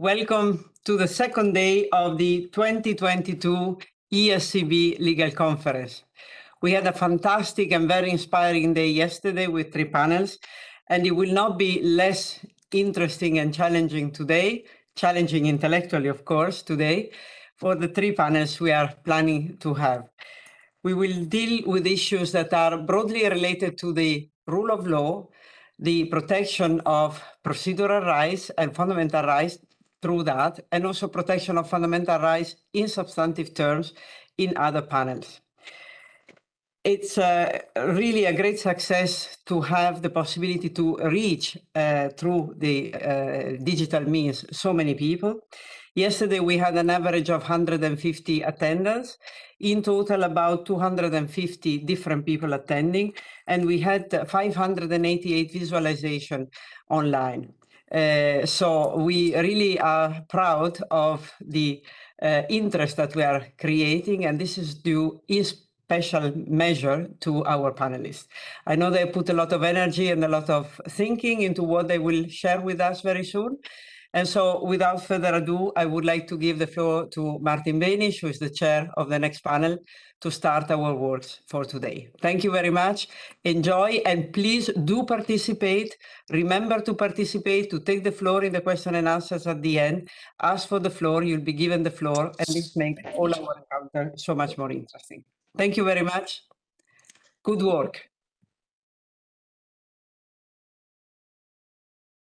Welcome to the second day of the 2022 ESCB Legal Conference. We had a fantastic and very inspiring day yesterday with three panels, and it will not be less interesting and challenging today, challenging intellectually, of course, today, for the three panels we are planning to have. We will deal with issues that are broadly related to the rule of law, the protection of procedural rights and fundamental rights through that, and also protection of fundamental rights in substantive terms in other panels. It's uh, really a great success to have the possibility to reach uh, through the uh, digital means so many people. Yesterday we had an average of 150 attendance. In total, about 250 different people attending, and we had 588 visualization online. Uh, so we really are proud of the uh, interest that we are creating, and this is due in special measure to our panelists. I know they put a lot of energy and a lot of thinking into what they will share with us very soon. And so without further ado, I would like to give the floor to Martin Beinisch, who is the chair of the next panel, to start our works for today. Thank you very much. Enjoy and please do participate. Remember to participate, to take the floor in the question and answers at the end. Ask for the floor, you'll be given the floor, and this makes all our encounter so much more interesting. Thank you very much. Good work.